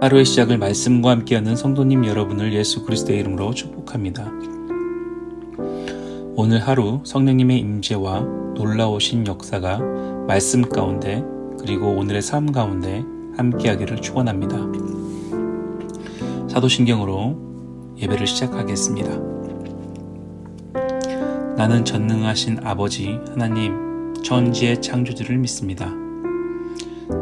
하루의 시작을 말씀과 함께하는 성도님 여러분을 예수 그리스도의 이름으로 축복합니다. 오늘 하루 성령님의 임재와 놀라우신 역사가 말씀 가운데 그리고 오늘의 삶 가운데 함께하기를 축원합니다. 사도신경으로 예배를 시작하겠습니다. 나는 전능하신 아버지 하나님 천지의 창조주를 믿습니다.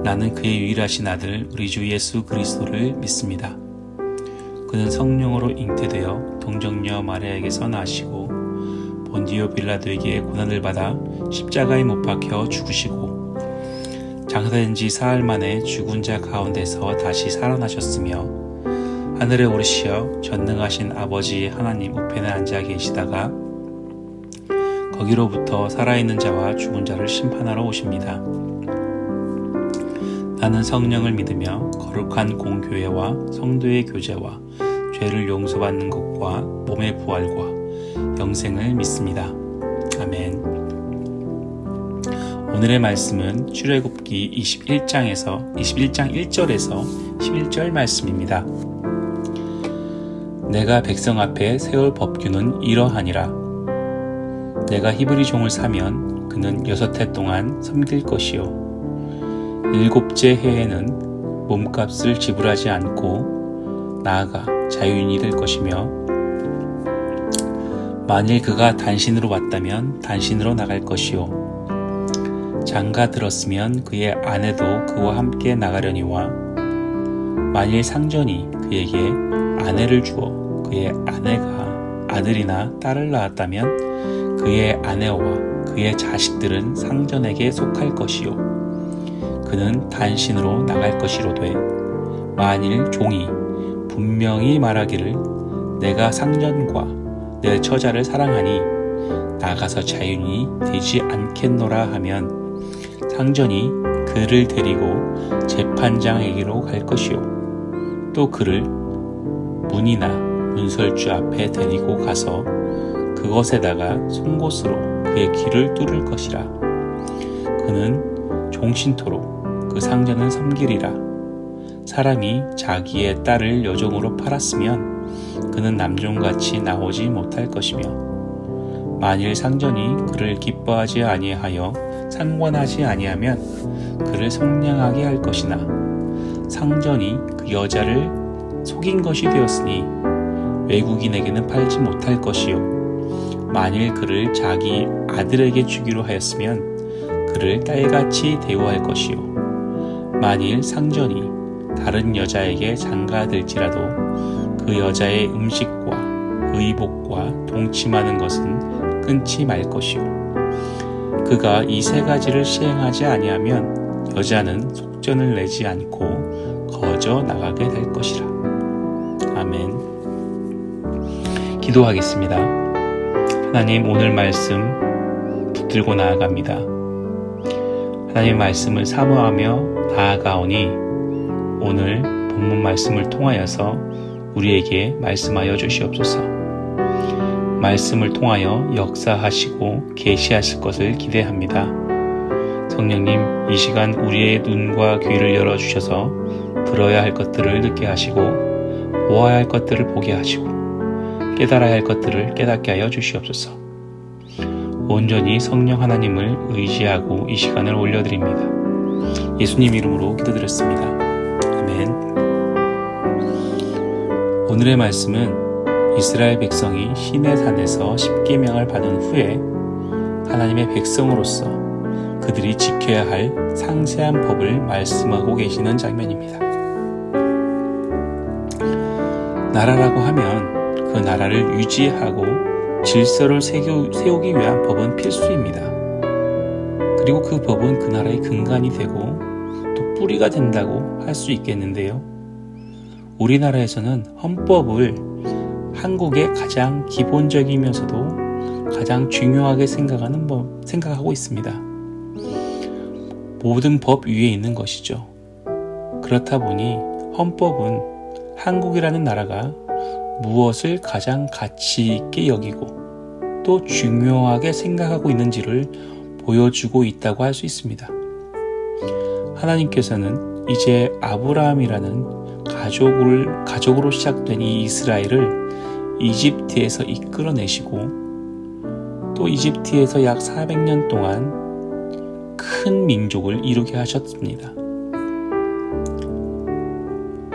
나는 그의 유일하신 아들 우리 주 예수 그리스도를 믿습니다. 그는 성령으로 잉태되어 동정녀 마리아에게서 나시고 본디오 빌라도에게 고난을 받아 십자가에 못 박혀 죽으시고 장사된 지 사흘 만에 죽은 자 가운데서 다시 살아나셨으며 하늘에 오르시어 전능하신 아버지 하나님 우편에 앉아 계시다가 거기로부터 살아있는 자와 죽은 자를 심판하러 오십니다. 나는 성령을 믿으며 거룩한 공교회와 성도의 교제와 죄를 용서받는 것과 몸의 부활과 영생을 믿습니다. 아멘. 오늘의 말씀은 출애굽기 21장에서 21장 1절에서 11절 말씀입니다. 내가 백성 앞에 세울 법규는 이러하니라. 내가 히브리 종을 사면 그는 여섯 해 동안 섬길 것이요 일곱째 해에는 몸값을 지불하지 않고 나아가 자유인이 될 것이며 만일 그가 단신으로 왔다면 단신으로 나갈 것이요. 장가 들었으면 그의 아내도 그와 함께 나가려니와 만일 상전이 그에게 아내를 주어 그의 아내가 아들이나 딸을 낳았다면 그의 아내와 그의 자식들은 상전에게 속할 것이요 그는 단신으로 나갈 것이로되 만일 종이 분명히 말하기를 내가 상전과 내 처자를 사랑하니 나가서 자유인이 되지 않겠노라 하면 상전이 그를 데리고 재판장에게로 갈 것이요. 또 그를 문이나 문설주 앞에 데리고 가서 그것에다가 송곳으로 그의 귀를 뚫을 것이라. 그는 종신토록 그 상전은 섬기리라. 사람이 자기의 딸을 여종으로 팔았으면 그는 남종같이 나오지 못할 것이며 만일 상전이 그를 기뻐하지 아니하여 상관하지 아니하면 그를 성량하게 할 것이나 상전이 그 여자를 속인 것이 되었으니 외국인에게는 팔지 못할 것이요 만일 그를 자기 아들에게 주기로 하였으면 그를 딸같이 대우할 것이요 만일 상전이 다른 여자에게 장가들지라도 그 여자의 음식과 의복과 동침하는 것은 끊지 말 것이요. 그가 이 세 가지를 시행하지 아니하면 여자는 속전을 내지 않고 거저 나가게 될 것이라. 아멘. 기도하겠습니다. 하나님 오늘 말씀 붙들고 나아갑니다. 하나님의 말씀을 사모하며 나아가오니 오늘 본문 말씀을 통하여서 우리에게 말씀하여 주시옵소서. 말씀을 통하여 역사하시고 계시하실 것을 기대합니다. 성령님, 이 시간 우리의 눈과 귀를 열어 주셔서 들어야 할 것들을 듣게 하시고 보아야 할 것들을 보게 하시고 깨달아야 할 것들을 깨닫게 하여 주시옵소서. 온전히 성령 하나님을 의지하고 이 시간을 올려드립니다. 예수님 이름으로 기도드렸습니다. 아멘. 오늘의 말씀은 이스라엘 백성이 시내 산에서 십계명을 받은 후에 하나님의 백성으로서 그들이 지켜야 할 상세한 법을 말씀하고 계시는 장면입니다. 나라라고 하면 그 나라를 유지하고 질서를 세우기 위한 법은 필수입니다. 그리고 그 법은 그 나라의 근간이 되고 또 뿌리가 된다고 할 수 있겠는데요. 우리나라에서는 헌법을 한국의 가장 기본적이면서도 가장 중요하게 생각하는 법, 생각하고 있습니다. 모든 법 위에 있는 것이죠. 그렇다 보니 헌법은 한국이라는 나라가 무엇을 가장 가치 있게 여기고 또 중요하게 생각하고 있는지를 보여주고 있다고 할 수 있습니다. 하나님께서는 이제 아브라함이라는 가족을, 가족으로 시작된 이 이스라엘을 이집트에서 이끌어내시고 또 이집트에서 약 400년 동안 큰 민족을 이루게 하셨습니다.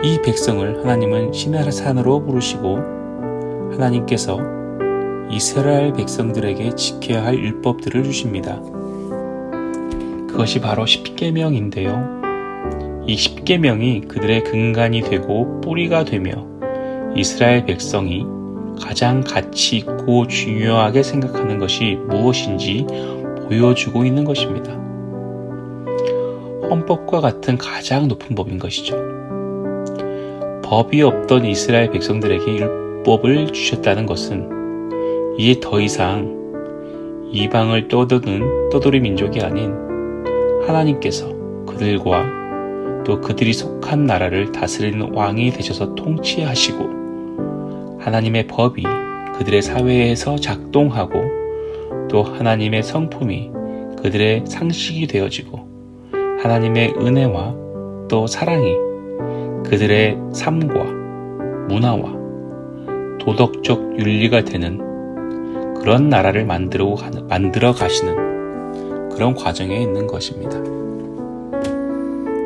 이 백성을 하나님은 시나산으로 부르시고 하나님께서 이스라엘 백성들에게 지켜야 할 율법들을 주십니다. 그것이 바로 십계명인데요. 이 십계명이 그들의 근간이 되고 뿌리가 되며 이스라엘 백성이 가장 가치 있고 중요하게 생각하는 것이 무엇인지 보여주고 있는 것입니다. 헌법과 같은 가장 높은 법인 것이죠. 법이 없던 이스라엘 백성들에게 율법을 주셨다는 것은 이제 더 이상 이방을 떠도는 떠돌이 민족이 아닌 하나님께서 그들과 또 그들이 속한 나라를 다스리는 왕이 되셔서 통치하시고 하나님의 법이 그들의 사회에서 작동하고 또 하나님의 성품이 그들의 상식이 되어지고 하나님의 은혜와 또 사랑이 그들의 삶과 문화와 도덕적 윤리가 되는 그런 나라를 만들어, 만들어 가시는 그런 과정에 있는 것입니다.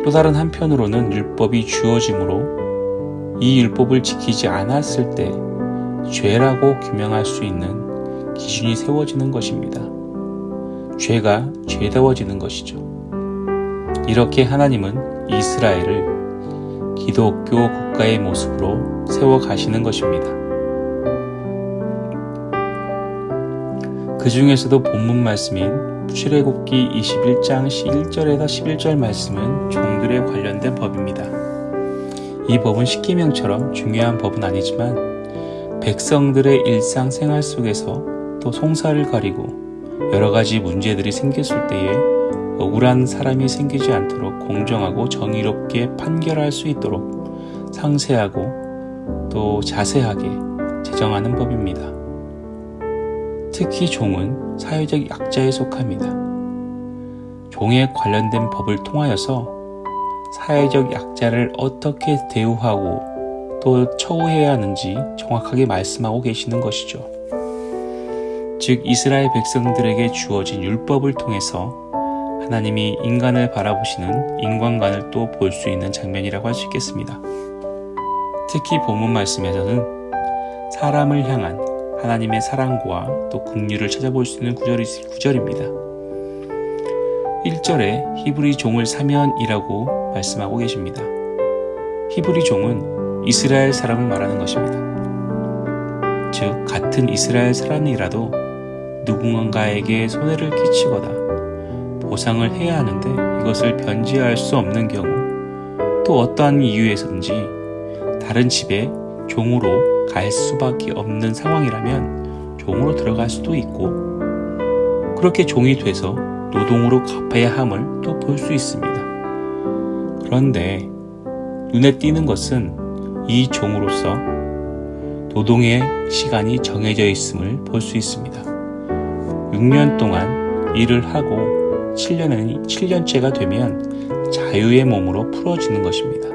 또 다른 한편으로는 율법이 주어지므로 이 율법을 지키지 않았을 때 죄라고 규명할 수 있는 기준이 세워지는 것입니다. 죄가 죄다워지는 것이죠. 이렇게 하나님은 이스라엘을 기독교 국가의 모습으로 세워 가시는 것입니다. 그 중에서도 본문 말씀인 출애굽기 21장 1절에서 11절 말씀은 종들에 관련된 법입니다. 이 법은 십계명처럼 중요한 법은 아니지만 백성들의 일상생활 속에서 또 송사를 가리고 여러 가지 문제들이 생겼을 때에 억울한 사람이 생기지 않도록 공정하고 정의롭게 판결할 수 있도록 상세하고 또 자세하게 제정하는 법입니다. 특히 종은 사회적 약자에 속합니다. 종에 관련된 법을 통하여서 사회적 약자를 어떻게 대우하고 또 처우해야 하는지 정확하게 말씀하고 계시는 것이죠. 즉, 이스라엘 백성들에게 주어진 율법을 통해서 하나님이 인간을 바라보시는 인간관을 또 볼 수 있는 장면이라고 할 수 있겠습니다. 특히 본문 말씀에서는 사람을 향한 하나님의 사랑과 또 긍휼을 찾아볼 수 있는 구절이, 구절입니다. 1절에 히브리 종을 사면이라고 말씀하고 계십니다. 히브리 종은 이스라엘 사람을 말하는 것입니다. 즉, 같은 이스라엘 사람이라도 누군가에게 손해를 끼치거나 보상을 해야 하는데 이것을 변제할 수 없는 경우 또 어떠한 이유에서든지 다른 집에 종으로 갈 수밖에 없는 상황이라면 종으로 들어갈 수도 있고 그렇게 종이 돼서 노동으로 갚아야 함을 또 볼 수 있습니다. 그런데 눈에 띄는 것은 이 종으로서 노동의 시간이 정해져 있음을 볼 수 있습니다. 6년 동안 일을 하고 7년은 7년째가 되면 자유의 몸으로 풀어지는 것입니다.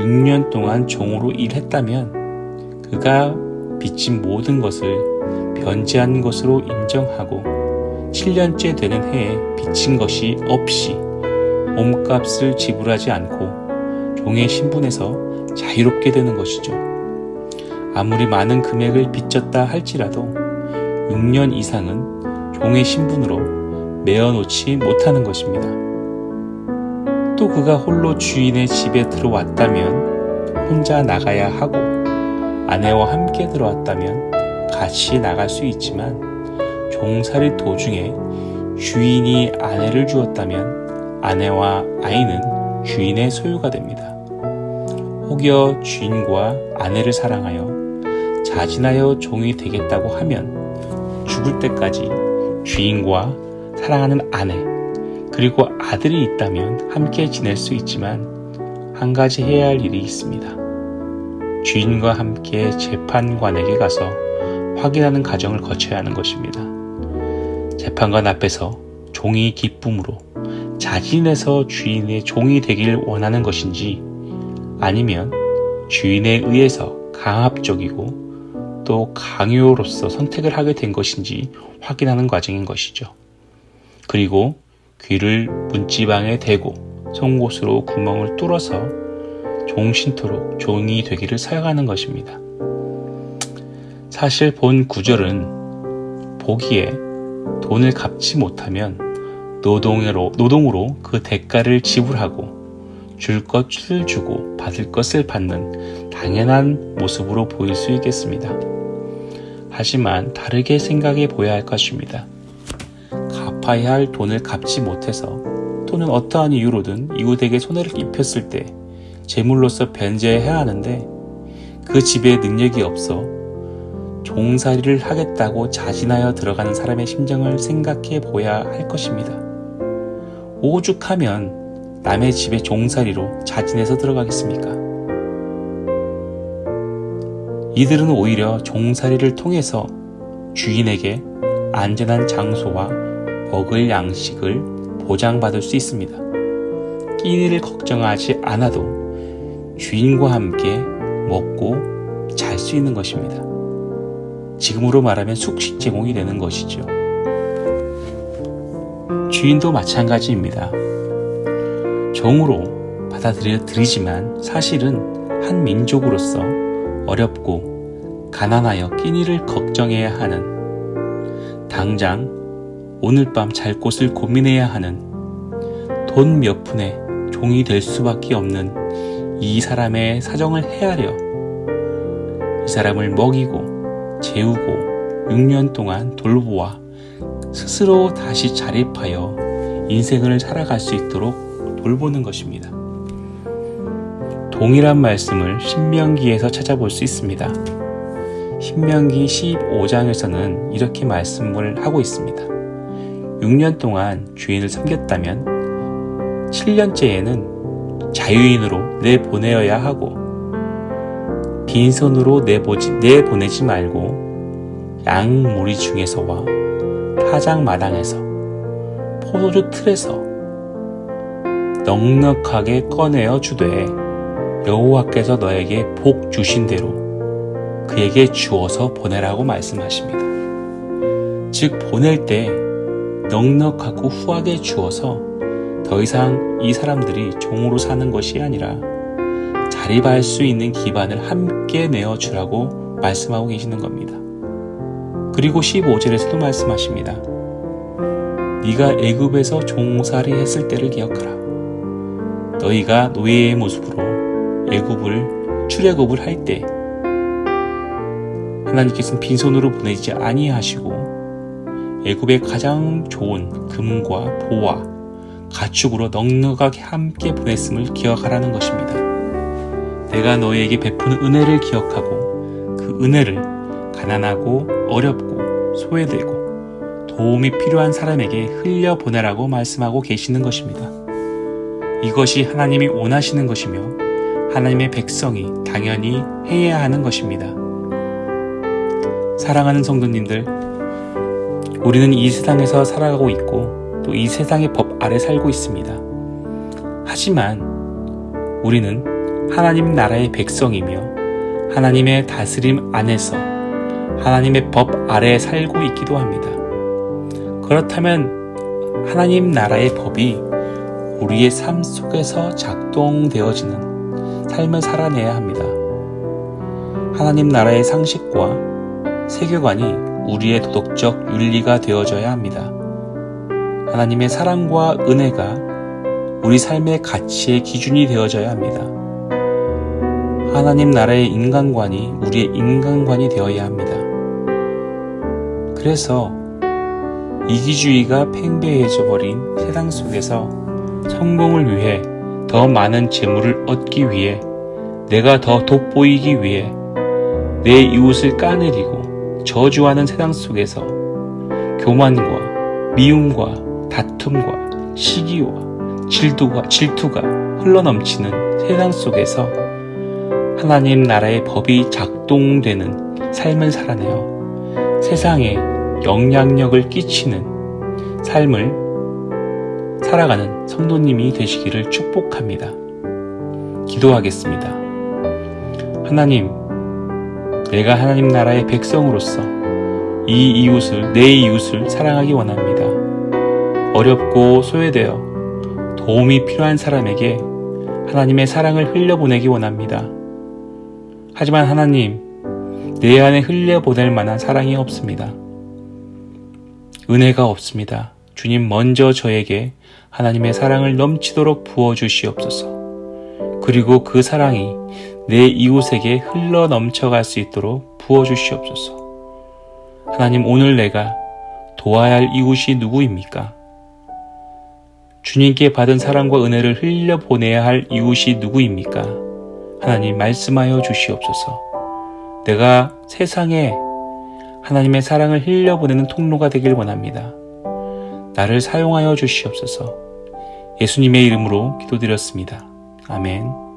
6년 동안 종으로 일했다면 그가 빚진 모든 것을 변제한 것으로 인정하고 7년째 되는 해에 빚진 것이 없이 몸값을 지불하지 않고 종의 신분에서 자유롭게 되는 것이죠. 아무리 많은 금액을 빚졌다 할지라도 6년 이상은 종의 신분으로 메어놓지 못하는 것입니다. 또 그가 홀로 주인의 집에 들어왔다면 혼자 나가야 하고 아내와 함께 들어왔다면 같이 나갈 수 있지만 종살이 도중에 주인이 아내를 주었다면 아내와 아이는 주인의 소유가 됩니다. 혹여 주인과 아내를 사랑하여 자진하여 종이 되겠다고 하면 죽을 때까지 주인과 사랑하는 아내, 그리고 아들이 있다면 함께 지낼 수 있지만 한 가지 해야 할 일이 있습니다. 주인과 함께 재판관에게 가서 확인하는 과정을 거쳐야 하는 것입니다. 재판관 앞에서 종이 기쁨으로 자진해서 주인의 종이 되길 원하는 것인지 아니면 주인에 의해서 강압적이고 또 강요로서 선택을 하게 된 것인지 확인하는 과정인 것이죠. 그리고 귀를 문지방에 대고 송곳으로 구멍을 뚫어서 종신토록 종이 되기를 사용하는 것입니다. 사실 본 구절은 보기에 돈을 갚지 못하면 노동으로, 노동으로 그 대가를 지불하고 줄 것을 주고 받을 것을 받는 당연한 모습으로 보일 수 있겠습니다. 하지만 다르게 생각해 보아야 할 것입니다. 갚아야 할 돈을 갚지 못해서 또는 어떠한 이유로든 이웃에게 손해를 입혔을 때 재물로서 변제해야 하는데 그 집에 능력이 없어 종살이를 하겠다고 자진하여 들어가는 사람의 심정을 생각해 보아야 할 것입니다. 오죽하면 남의 집에 종살이로 자진해서 들어가겠습니까? 이들은 오히려 종살이를 통해서 주인에게 안전한 장소와 먹을 양식을 보장받을 수 있습니다. 끼니를 걱정하지 않아도 주인과 함께 먹고 잘 수 있는 것입니다. 지금으로 말하면 숙식 제공이 되는 것이죠. 주인도 마찬가지입니다. 종으로 받아들이지만 사실은 한 민족으로서 어렵고 가난하여 끼니를 걱정해야 하는 당장 오늘 밤 잘 곳을 고민해야 하는 돈 몇 푼에 종이 될 수밖에 없는 이 사람의 사정을 헤아려 이 사람을 먹이고 재우고 6년 동안 돌보아 스스로 다시 자립하여 인생을 살아갈 수 있도록 돌보는 것입니다. 동일한 말씀을 신명기에서 찾아볼 수 있습니다. 신명기 15장에서는 이렇게 말씀을 하고 있습니다. 6년 동안 주인을 섬겼다면 7년째에는 자유인으로 내보내어야 하고 빈손으로 내보지, 내보내지 말고 양무리 중에서와 타작 마당에서 포도주 틀에서 넉넉하게 꺼내어 주되 여호와께서 너에게 복 주신 대로 그에게 주어서 보내라고 말씀하십니다. 즉 보낼 때 넉넉하고 후하게 주어서 더 이상 이 사람들이 종으로 사는 것이 아니라 자립할 수 있는 기반을 함께 내어 주라고 말씀하고 계시는 겁니다. 그리고 15절에서도 말씀하십니다. 네가 애굽에서 종살이 했을 때를 기억하라. 너희가 노예의 모습으로 애굽을 출애굽을 할 때 하나님께서는 빈손으로 보내지 아니하시고 애굽의 가장 좋은 금과 보와 가축으로 넉넉하게 함께 보냈음을 기억하라는 것입니다. 내가 너희에게 베푸는 은혜를 기억하고 그 은혜를 가난하고 어렵고 소외되고 도움이 필요한 사람에게 흘려보내라고 말씀하고 계시는 것입니다. 이것이 하나님이 원하시는 것이며 하나님의 백성이 당연히 해야 하는 것입니다. 사랑하는 성도님들, 우리는 이 세상에서 살아가고 있고 또 이 세상의 법 아래 살고 있습니다. 하지만 우리는 하나님 나라의 백성이며 하나님의 다스림 안에서 하나님의 법 아래에 살고 있기도 합니다. 그렇다면 하나님 나라의 법이 우리의 삶 속에서 작동되어지는 삶을 살아내야 합니다. 하나님 나라의 상식과 세계관이 우리의 도덕적 윤리가 되어져야 합니다. 하나님의 사랑과 은혜가 우리 삶의 가치의 기준이 되어져야 합니다. 하나님 나라의 인간관이 우리의 인간관이 되어야 합니다. 그래서 이기주의가 팽배해져 버린 세상 속에서 성공을 위해 더 많은 재물을 얻기 위해 내가 더 돋보이기 위해 내 이웃을 까내리고 저주하는 세상 속에서 교만과 미움과 다툼과 시기와 질투가, 질투가 흘러넘치는 세상 속에서 하나님 나라의 법이 작동되는 삶을 살아내어 세상에 영향력을 끼치는 삶을 살아가는 성도님이 되시기를 축복합니다. 기도하겠습니다. 하나님, 내가 하나님 나라의 백성으로서 이 이웃을, 내 이웃을 사랑하기 원합니다. 어렵고 소외되어 도움이 필요한 사람에게 하나님의 사랑을 흘려보내기 원합니다. 하지만 하나님, 내 안에 흘려보낼 만한 사랑이 없습니다. 은혜가 없습니다. 주님 먼저 저에게 하나님의 사랑을 넘치도록 부어주시옵소서. 그리고 그 사랑이 내 이웃에게 흘러 넘쳐갈 수 있도록 부어주시옵소서. 하나님 오늘 내가 도와야 할 이웃이 누구입니까? 주님께 받은 사랑과 은혜를 흘려 보내야 할 이웃이 누구입니까? 하나님 말씀하여 주시옵소서. 내가 세상에 하나님의 사랑을 흘려 보내는 통로가 되길 원합니다. 나를 사용하여 주시옵소서. 예수님의 이름으로 기도드렸습니다. 아멘.